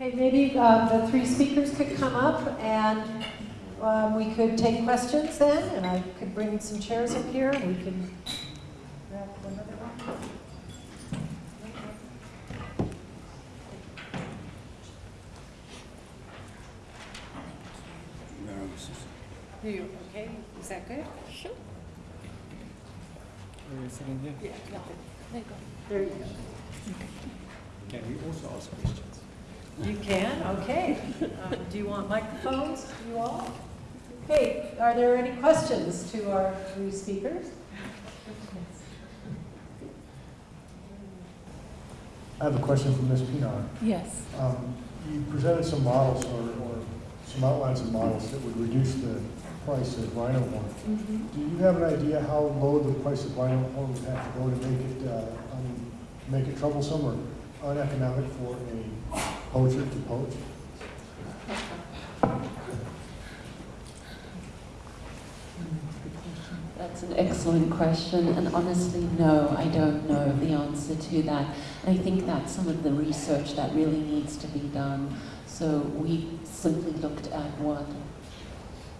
Okay, maybe uh, the three speakers could come up and um, we could take questions then, and I could bring some chairs up here. And we can grab another one. You okay? Is that good? Sure. Are you sitting here? Yeah, nothing. There you go. Can we also ask questions? You can, okay. Um, Do you want microphones, you all? Okay, are there any questions to our three speakers? I have a question for Ms. Pinar. Yes. Um, You presented some models or, or some outlines of models that would reduce the price of Rhino horn. Mm-hmm. Do you have an idea how low the price of Rhino horn would have to go to make it, uh, um, make it troublesome or uneconomic for a poacher to poach? That's an excellent question, and honestly, no, I don't know the answer to that. And I think that's some of the research that really needs to be done. So we simply looked at what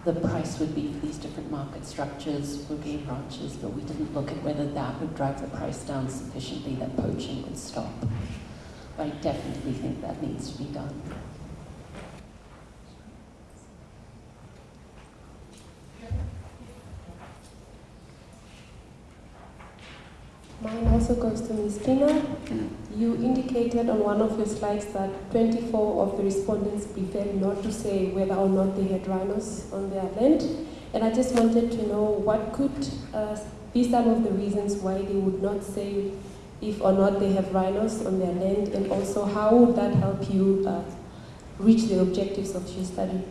the price would be for these different market structures for game ranches, but we didn't look at whether that would drive the price down sufficiently that poaching would stop. I definitely think that needs to be done. Mine also goes to Ms. Pina. You indicated on one of your slides that 24 of the respondents preferred not to say whether or not they had rhinos on their land. And I just wanted to know what could uh, be some of the reasons why they would not say if or not they have rhinos on their land, and also how would that help you uh, reach the objectives of your study?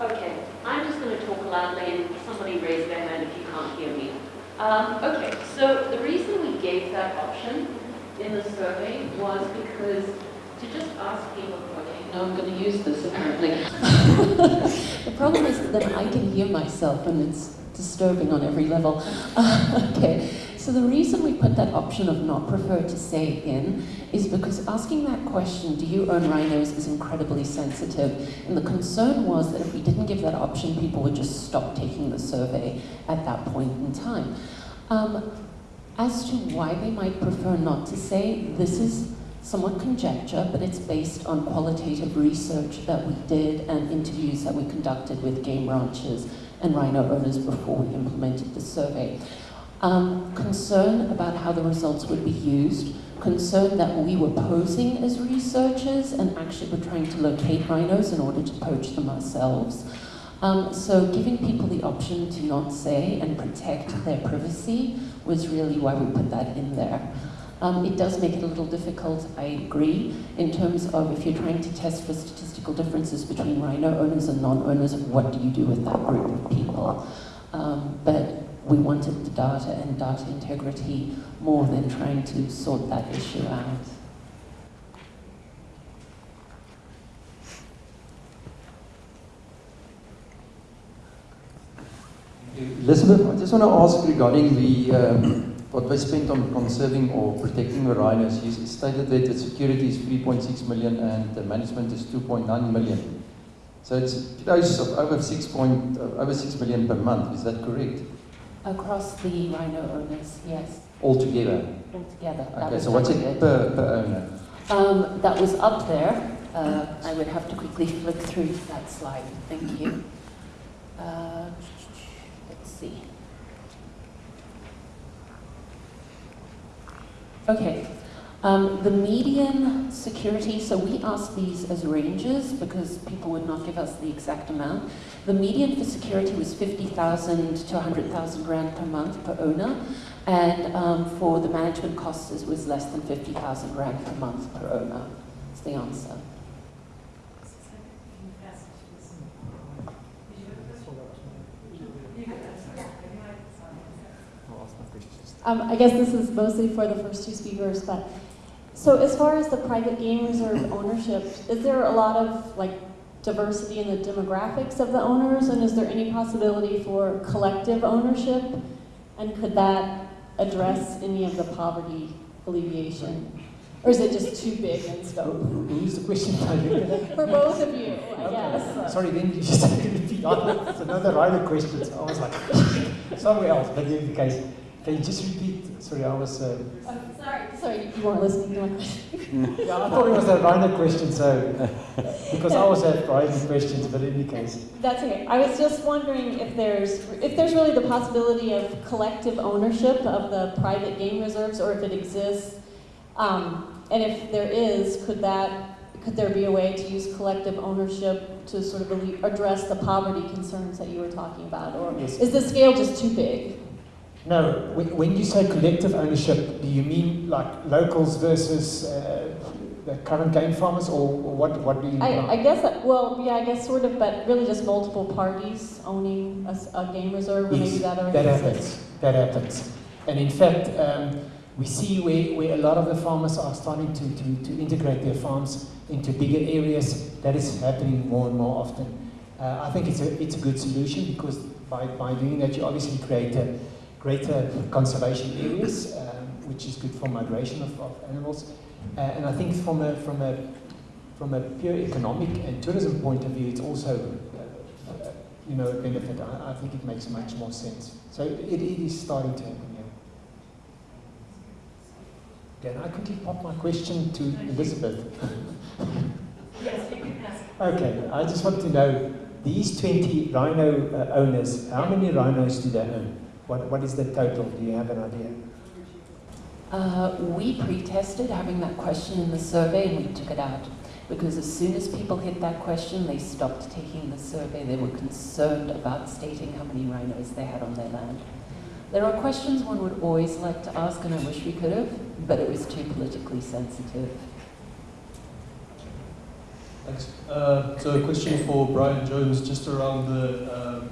Okay, I'm just going to talk loudly and somebody raise their hand if you can't hear me. Um, okay, so the reason we gave that option in the survey was because to just ask people, okay, No, I'm going to use this apparently. the problem is that I can hear myself and it's disturbing on every level. okay, so the reason we put that option of not prefer to say in is because asking that question, do you own rhinos, is incredibly sensitive. And the concern was that if we didn't give that option, people would just stop taking the survey at that point in time. Um, as to why they might prefer not to say, this is somewhat conjecture, but it's based on qualitative research that we did and interviews that we conducted with game ranchers and rhino owners before we implemented the survey. Um, concern about how the results would be used, concern that we were posing as researchers and actually were trying to locate rhinos in order to poach them ourselves. Um, so giving people the option to not say and protect their privacy was really why we put that in there. Um, it does make it a little difficult, I agree, in terms of if you're trying to test for statistical differences between rhino owners and non-owners, what do you do with that group of people? Um, but we wanted the data and data integrity more than trying to sort that issue out. Elizabeth, I just want to ask regarding the um, what was spent on conserving or protecting the rhinos. You stated that the security is 3.6 million and the management is 2.9 million. So it's close of over 6 point, uh, over 6 million per month. Is that correct? Across the rhino owners, yes, Altogether. altogether. that Okay, so what's it per, per owner? Um, that was up there. Uh, I would have to quickly flick through that slide. Thank you. Uh, let's see. Okay. Um, the median security, so we asked these as ranges because people would not give us the exact amount. The median for security was 50,000 to 100,000 rand per month per owner. And um, for the management costs, it was less than 50,000 rand per month per owner. That's the answer. I'll ask my questions. Um, I guess this is mostly for the first two speakers, but so as far as the private game reserve ownership, is there a lot of like diversity in the demographics of the owners, and is there any possibility for collective ownership? And could that address any of the poverty alleviation Or is it just too big in scope? Who's the question For both of you, I Okay. guess. Sorry, then you just repeat. It's another rider question. I was like, somewhere else. But in the case, can you just repeat? Sorry, I was. Uh, Oh, sorry, sorry, you weren't listening to my question. yeah, I thought it was a rider question. So because I always have rider questions, but in any case, That's okay. I was just wondering if there's if there's really the possibility of collective ownership of the private game reserves, or if it exists, um, and if there is, could that could there be a way to use collective ownership to sort of address the poverty concerns that you were talking about, or Yes. is the scale just too big? No. When, you say collective ownership, do you mean like locals versus uh, the current game farmers, or, what? What do you? I, mean? I guess that, well, yeah, I guess sort of, but really just multiple parties owning a game reserve, or maybe Yes, that already that happens. That happens. And in fact, um, we see where, where a lot of the farmers are starting to, to, to integrate their farms into bigger areas. That is happening more and more often. Uh, I think it's a, it's a good solution because by, by doing that, you obviously create a greater conservation areas, um, which is good for migration of, of animals. Uh, and I think from a, from, a, from a pure economic and tourism point of view, it's also uh, you know, a benefit. I, I think it makes much more sense. So it, it is starting to happen, yeah. Can I quickly pop my question to Elizabeth? Yes, you can ask. Okay, I just want to know, these 20 rhino uh, owners, how many rhinos do they own? What, what is the total? Do you have an idea? Uh, we pre-tested having that question in the survey and we took it out because as soon as people hit that question, they stopped taking the survey. They were concerned about stating how many rhinos they had on their land. There are questions one would always like to ask, and I wish we could have, but it was too politically sensitive. Thanks. Uh, so a question for Brian Jones, just around the, um,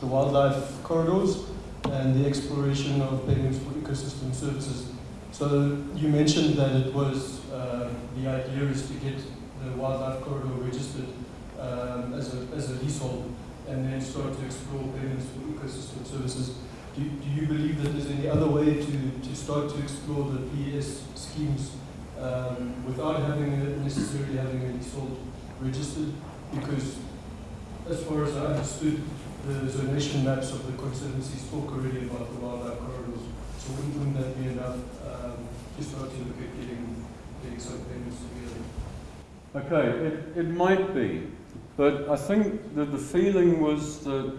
the wildlife corridors and the exploration of payments for ecosystem services. So you mentioned that it was, uh, the idea is to get the wildlife corridor registered um, as, a, as a leasehold and then start to explore payments for ecosystem services. Do, do you believe that there's any other way to, to start to explore the PES schemes um, without having a, necessarily having a leasehold registered? Because as far as I understood, the zonation maps of the conservancies talk already about the wildlife corridors. So wouldn't, wouldn't that be enough um, start to look at getting, getting some payments together? Okay, it, it might be, but I think that the feeling was that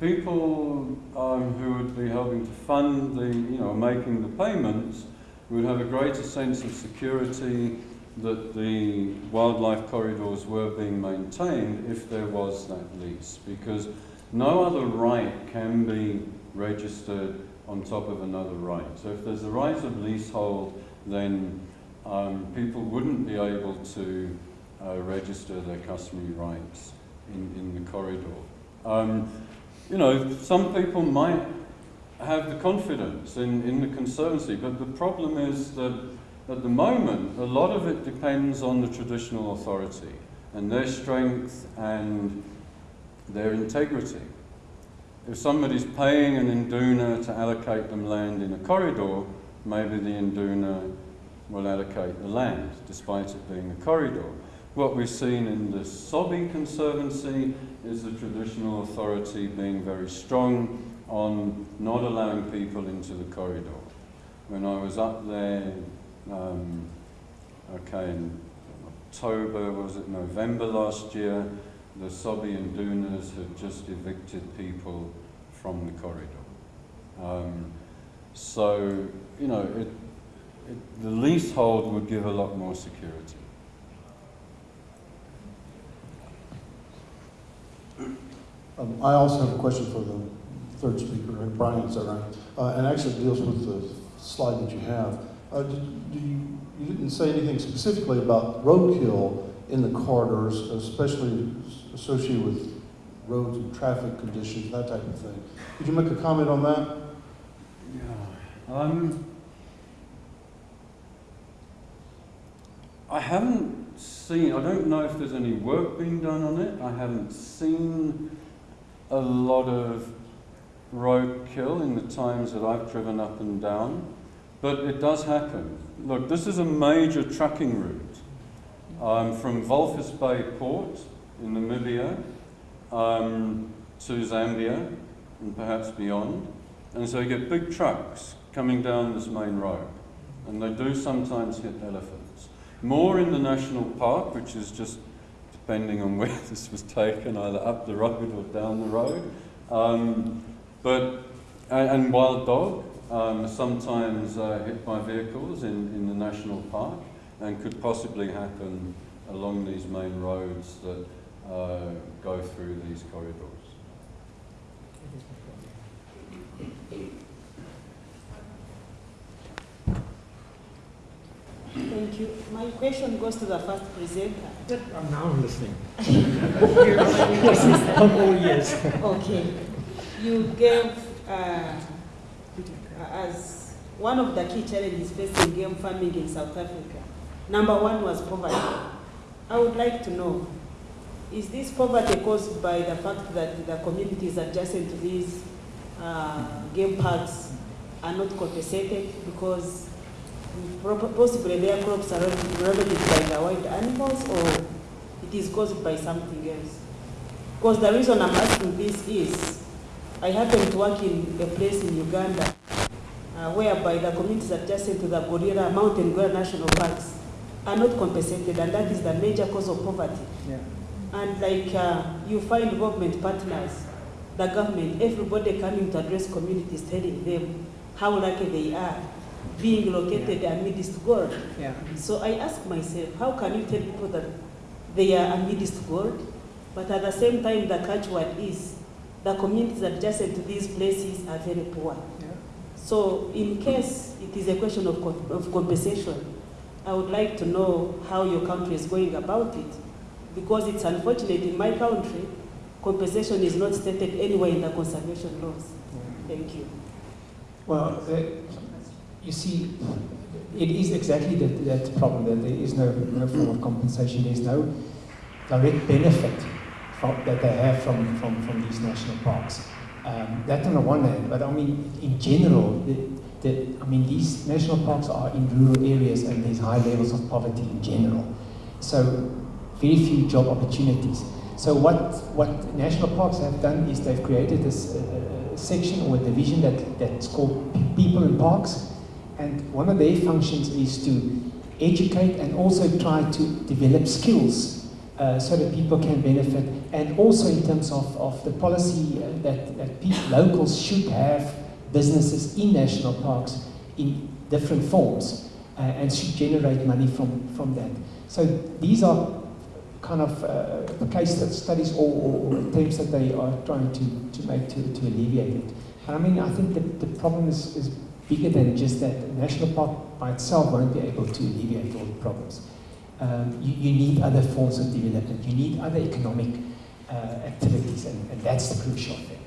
people um, who would be helping to fund the, you know, making the payments would have a greater sense of security that the wildlife corridors were being maintained if there was that lease, because no other right can be registered on top of another right. So if there's a right of leasehold, then um, people wouldn't be able to uh, register their customary rights in, in the corridor. Um, you know, some people might have the confidence in, in the Conservancy, but the problem is that at the moment, a lot of it depends on the traditional authority and their strength and their integrity. If somebody's paying an Induna to allocate them land in a corridor, maybe the Induna will allocate the land, despite it being a corridor. What we've seen in the Sobbe Conservancy is the traditional authority being very strong on not allowing people into the corridor. When I was up there, um, okay, in October, was it November last year, the Sobbe Indunas had just evicted people from the corridor. Um, so, you know, it, it, the leasehold would give a lot more security. Um, I also have a question for the third speaker, right? Brian, is that right? Uh, and actually deals with the slide that you have. Uh, did, do you, you didn't say anything specifically about roadkill in the corridors, especially associated with roads and traffic conditions, that type of thing. Could you make a comment on that? Yeah. Um, I haven't seen, I don't know if there's any work being done on it. I haven't seen a lot of roadkill in the times that I've driven up and down, but it does happen. look, this is a major trucking route um, from Walvis Bay Port in Namibia um, to Zambia and perhaps beyond. And so you get big trucks coming down this main road. And they do sometimes hit elephants. More in the national park, which is just depending on where this was taken, either up the road or down the road. Um, but, and, wild dog, um, sometimes uh, hit by vehicles in, in the national park and could possibly happen along these main roads that uh, go through these corridors. Thank you. My question goes to the first presenter. I'm now listening. I'm all ears. Okay. You gave, uh, as one of the key challenges facing game farming in South Africa, number one was poverty. I would like to know, is this poverty caused by the fact that the communities adjacent to these uh, game parks are not compensated because possibly their crops are ravaged by the wild animals or it is caused by something else? Because the reason I'm asking this is, I happen to work in a place in Uganda uh, whereby the communities adjacent to the Gorilla, Mountain Gorilla National Parks are not compensated and that is the major cause of poverty. Yeah. And like uh, you find government partners, the government, everybody coming to address communities telling them how lucky they are being located yeah. amidst gold. Yeah. So I ask myself, how can you tell people that they are amidst gold, but at the same time the catchword is the communities adjacent to these places are very poor. Yeah. So in case it is a question of, of compensation, I would like to know how your country is going about it, because it's unfortunate in my country, compensation is not stated anywhere in the conservation laws. Thank you. Well, uh, you see, it is exactly that, that problem that there is no, no form of compensation. There's no direct benefit from, that they have from, from, from these national parks. Um, that on the one hand, but I mean, in general, the, the, I mean, these national parks are in rural areas and there's high levels of poverty in general. So, very few job opportunities. So, what, what national parks have done is they've created this uh, section or division that, that's called People in Parks, and one of their functions is to educate and also try to develop skills uh, so that people can benefit. And also in terms of, of the policy uh, that, that people, locals should have businesses in national parks in different forms uh, and should generate money from, from that. So these are kind of uh, case that studies or, or, attempts that they are trying to, to make to, to alleviate it. And I mean, I think that the problem is, is bigger than just that. A national park by itself won't be able to alleviate all the problems. Um, you, you, need other forms of development. You need other economic uh, activities, and, and, that's the crucial thing.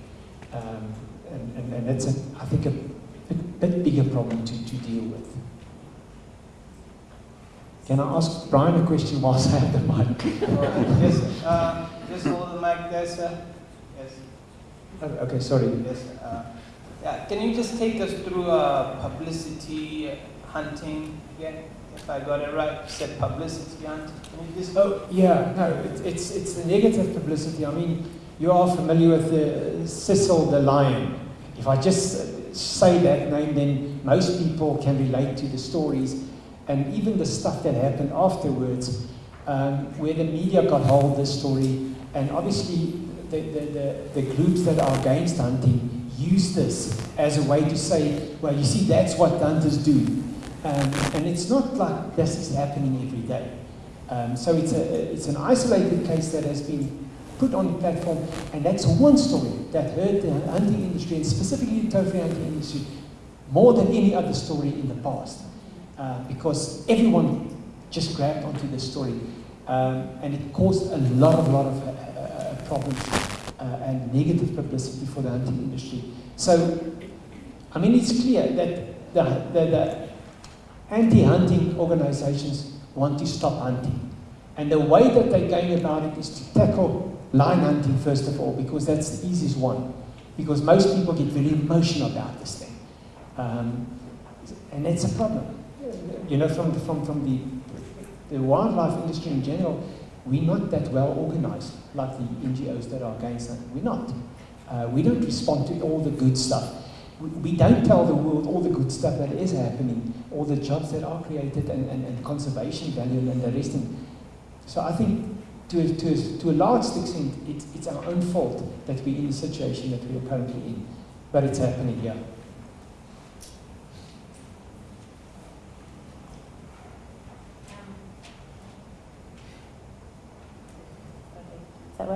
Um, and, and, and, that's, a, I think, a bit, bit bigger problem to, to deal with. Can I ask Brian a question whilst I have the mic? yes, uh, just hold the mic there, sir. Yes. Okay, sorry. Yes. Uh, yeah, can you just take us through uh, publicity hunting again? If I got it right, you said publicity hunting. Can you just oh, yeah, no, it, it's, it's the negative publicity. I mean, you are familiar with the Cecil the Lion. If I just say that name, then most people can relate to the stories and even the stuff that happened afterwards, um, where the media got hold of this story, and obviously the, the, the, the groups that are against hunting use this as a way to say, well, you see, that's what hunters do. Um, and it's not like this is happening every day. Um, so it's, a, it's an isolated case that has been put on the platform, and that's one story that hurt the hunting industry, and specifically the trophy hunting industry, more than any other story in the past. Uh, because everyone just grabbed onto the story. Um, and it caused a lot of, lot of uh, uh, problems uh, and negative publicity for the hunting industry. So, I mean, it's clear that the, the, the anti-hunting organizations want to stop hunting. And the way that they're going about it is to tackle line hunting first of all, because that's the easiest one. Because most people get very emotional about this thing. Um, and it's a problem you know, from the, from, from the, the wildlife industry in general, we're not that well organized like the NGOs that are against it. We're not. Uh, we don't respond to all the good stuff. We, we don't tell the world all the good stuff that is happening, all the jobs that are created and, and, and conservation value and the rest. And so I think to to to a large extent, it's, it's our own fault that we're in the situation that we are currently in. But it's happening, yeah.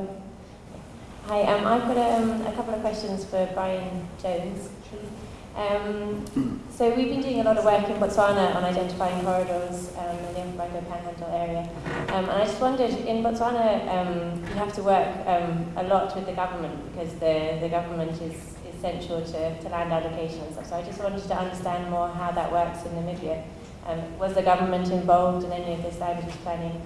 Does? Hi, um, I've got um, a couple of questions for Brian Jones. Um, so we've been doing a lot of work in Botswana on identifying corridors um, in the Okavango Panhandle area. Um, and I just wondered, in Botswana, um, you have to work um, a lot with the government because the, the government is essential to, to land allocation and stuff. So I just wanted to understand more how that works in Namibia. Um, was the government involved in any of this land use planning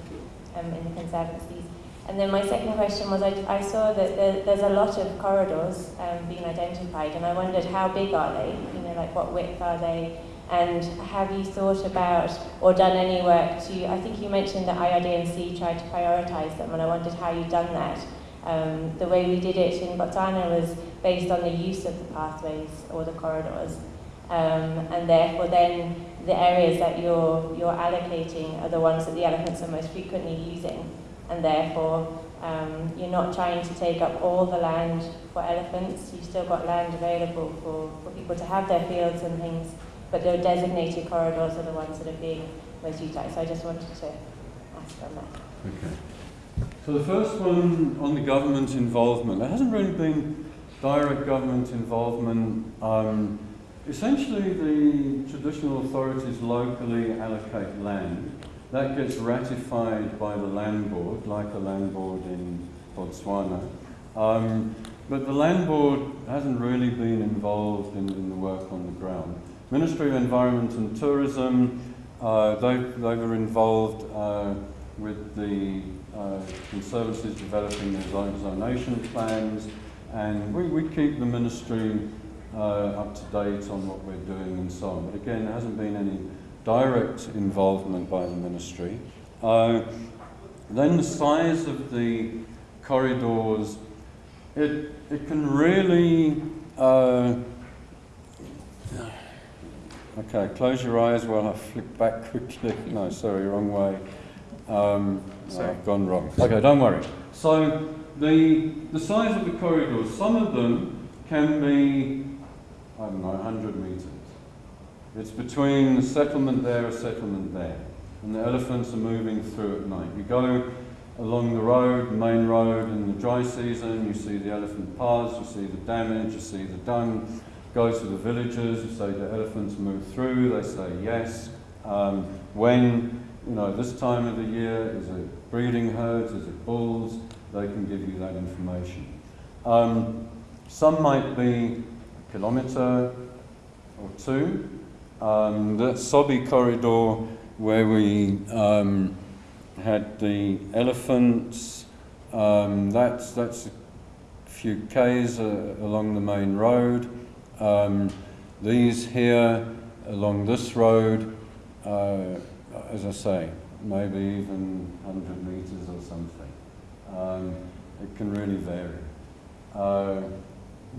um, in the Conservancies? And then my second question was, I, I saw that there, there's a lot of corridors um, being identified, and I wondered how big are they? You know, like what width are they? And have you thought about or done any work to, I think you mentioned that IRDNC tried to prioritise them, and I wondered how you've done that. Um, the way we did it in Botswana was based on the use of the pathways or the corridors. Um, and therefore then the areas that you're, you're allocating are the ones that the elephants are most frequently using and therefore um, you're not trying to take up all the land for elephants. You've still got land available for, for people to have their fields and things, but the designated corridors are the ones that are being most utilised. So I just wanted to ask on that. Okay. So the first one on the government involvement, there hasn't really been direct government involvement. Um, essentially, the traditional authorities locally allocate land that gets ratified by the land board, like a land board in Botswana. Um, but the land board hasn't really been involved in, in, the work on the ground. Ministry of Environment and Tourism, uh, they, they were involved uh, with the uh, conservancies developing their zonation plans, and we, we keep the ministry uh, up to date on what we're doing and so on. But again, there hasn't been any direct involvement by the ministry. Uh, then the size of the corridors, it, it can really, uh, okay, close your eyes while I flick back quickly. No, sorry, wrong way. Um, no, I've gone wrong. Okay, don't worry. So the, the size of the corridors, some of them can be, I don't know, 100 metres. It's between the settlement there, a settlement there. And the elephants are moving through at night. You go along the road, the main road in the dry season, you see the elephant paths, you see the damage, you see the dung. Go to the villages, you say the elephants move through, they say yes. Um, when, you know, this time of the year, is it breeding herds, is it bulls? They can give you that information. Um, some might be a kilometre or two, um, the Sobbe corridor where we um, had the elephants, um, that's, that's a few k's uh, along the main road. Um, these here along this road, uh, as I say, maybe even 100 meters or something. Um, it can really vary. Uh,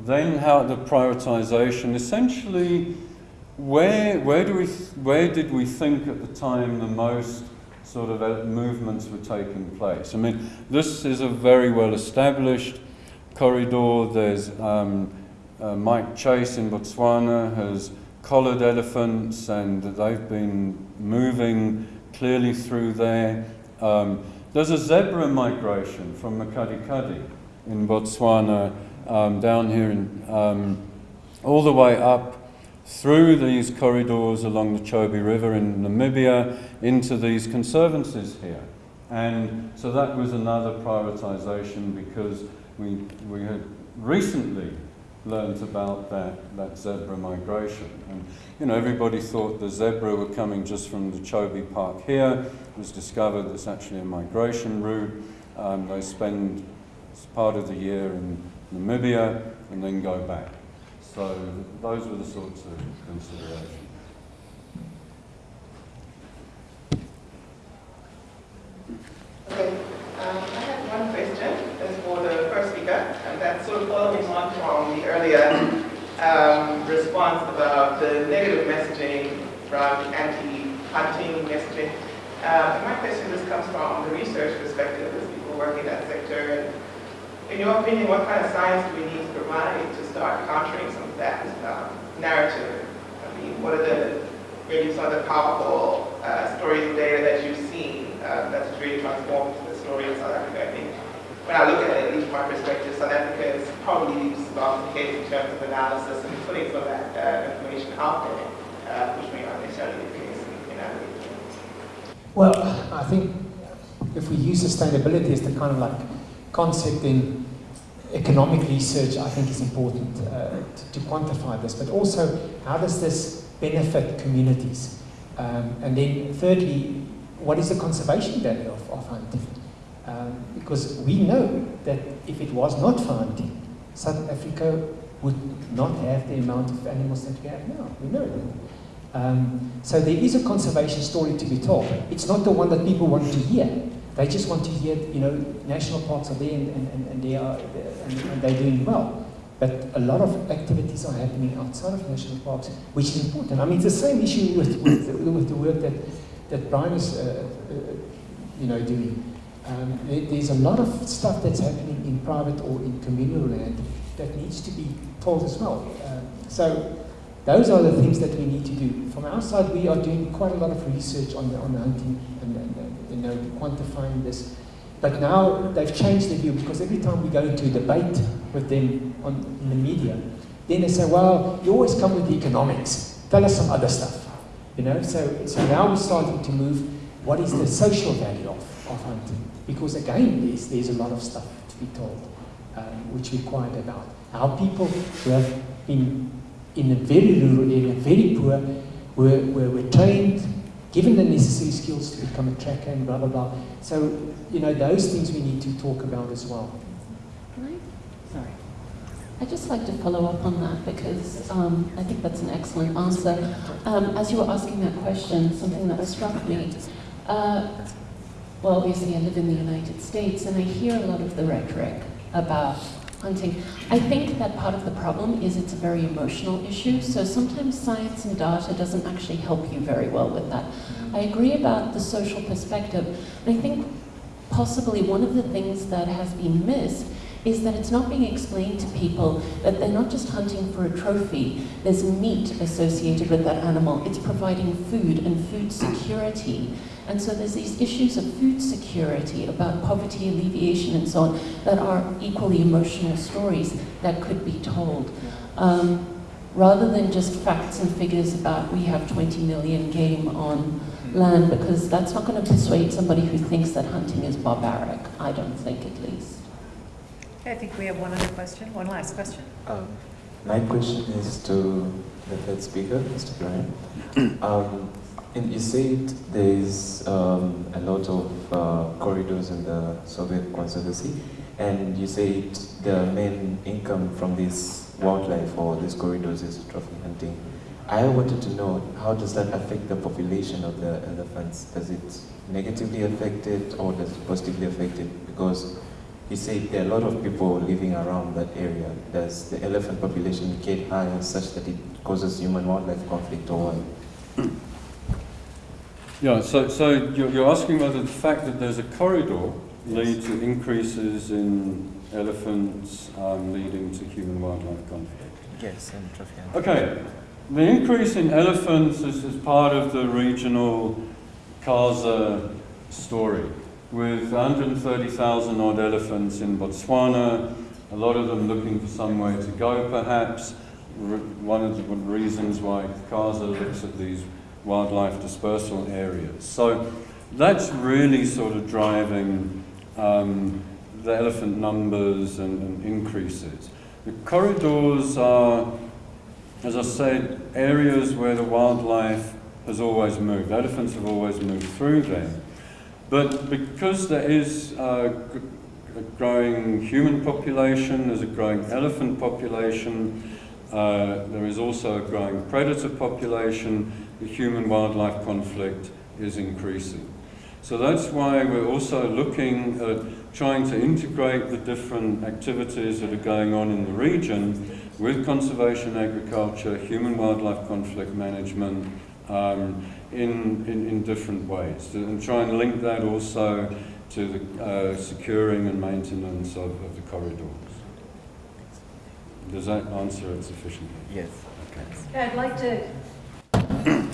then how the prioritization, essentially where, where, do we where did we think at the time the most sort of uh, movements were taking place? I mean, this is a very well established corridor. There's um, uh, Mike Chase in Botswana has collared elephants and they've been moving clearly through there. Um, there's a zebra migration from Makgadikgadi in Botswana um, down here in, um, all the way up through these corridors along the Chobe River in Namibia into these conservancies here. And so that was another prioritisation because we, we had recently learnt about that, that zebra migration. And, you know, everybody thought the zebra were coming just from the Chobe Park here. It was discovered it's actually a migration route. Um, they spend part of the year in Namibia and then go back. So those were the sorts of considerations. Okay, um, I have one question as for the first speaker, and that's sort of following on from the earlier um, response about the negative messaging from anti-hunting messaging. Uh, my question just comes from the research perspective, as people working in that sector. In your opinion, what kind of science need to start countering some of that um, narrative? I mean, what are the maybe some of the powerful uh, stories and data that you've seen uh, that's really transformed the story in South Africa? I think when I look at it, at least from my perspective, South Africa is probably leaps the case in terms of analysis and putting some of that uh, information out there, uh, which may not necessarily be the case in, in other regions. Well, I think if we use sustainability as the kind of like concept in economic research, I think is important uh, to, to, quantify this. But also, how does this benefit communities? Um, and then thirdly, what is the conservation value of, of hunting? Um, because we know that if it was not for hunting, South Africa would not have the amount of animals that we have now. We know that. Um, so there is a conservation story to be told. It's not the one that people want to hear. They just want to hear, you know, national parks are there and, and, and they are and, and they're doing well. But a lot of activities are happening outside of national parks, which is important. I mean, it's the same issue with, with, with the work that, that Brian is, uh, uh, you know, doing. Um, there, there's a lot of stuff that's happening in private or in communal land that needs to be told as well. Um, so those are the things that we need to do. From our side, we are doing quite a lot of research on the, on the hunting and, and, and you know, quantifying this. But now they've changed their view because every time we go into a debate with them on, in the media, then they say, well, you always come with the economics. Tell us some other stuff. You know, so, so now we're starting to move, what is the social value of, of hunting? Because again, there's, there's a lot of stuff to be told, um, which we quiet about. How people who have been in a very rural area, very poor, were, were, were trained, given the necessary skills to become a tracker and blah, blah, blah. So, you know, those things we need to talk about as well. Sorry. I'd just like to follow up on that because um, I think that's an excellent answer. Um, as you were asking that question, something that struck me, uh, well, obviously I live in the United States and I hear a lot of the rhetoric about hunting. I think that part of the problem is it's a very emotional issue, so sometimes science and data doesn't actually help you very well with that. I agree about the social perspective, I think possibly one of the things that has been missed is that it's not being explained to people that they're not just hunting for a trophy, there's meat associated with that animal, it's providing food and food security. And so there's these issues of food security, about poverty alleviation and so on, that are equally emotional stories that could be told. Um, rather than just facts and figures about we have 20 million game on land, because that's not going to persuade somebody who thinks that hunting is barbaric, I don't think at least. I think we have one other question, one last question. Um, my question is to the third speaker, Mr. Brian. Um, and you said there's um, a lot of uh, corridors in the Sobbe Conservancy, and you said the main income from this wildlife or these corridors is trophy hunting. I wanted to know how does that affect the population of the elephants? Does it negatively affect it or does it positively affect it? Because you said there are a lot of people living around that area. Does the elephant population get higher such that it causes human-wildlife conflict or what? Yeah, so, so you're, you're asking whether the fact that there's a corridor leads to increases in elephants um, leading to human-wildlife conflict. Yes, and trophy Okay, the increase in elephants is, is part of the regional KAZA story, with 130,000 odd elephants in Botswana, a lot of them looking for somewhere to go perhaps. One of the reasons why KAZA looks at these wildlife dispersal areas. So that's really sort of driving um, the elephant numbers and, and, increases. The corridors are, as I said, areas where the wildlife has always moved. Elephants have always moved through them. But because there is a, a growing human population, there's a growing elephant population, uh, there is also a growing predator population, the human-wildlife conflict is increasing. So that's why we're also looking at trying to integrate the different activities that are going on in the region with conservation agriculture, human wildlife conflict management, um, in, in, in different ways. And try and link that also to the uh, securing and maintenance of, of the corridors. Does that answer it sufficiently? Yes. Okay. Okay, I'd like to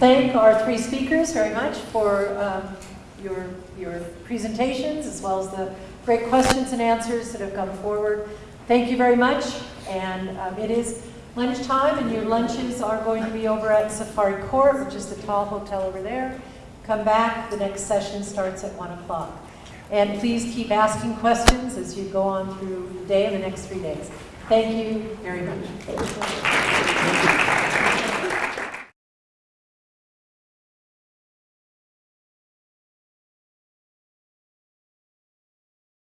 thank our three speakers very much for um, your, your presentations as well as the great questions and answers that have come forward. Thank you very much. And um, it is lunchtime, and your lunches are going to be over at Safari Court, which is the tall hotel over there. Come back. The next session starts at 1 o'clock. And please keep asking questions as you go on through the day and the next three days. Thank you very much.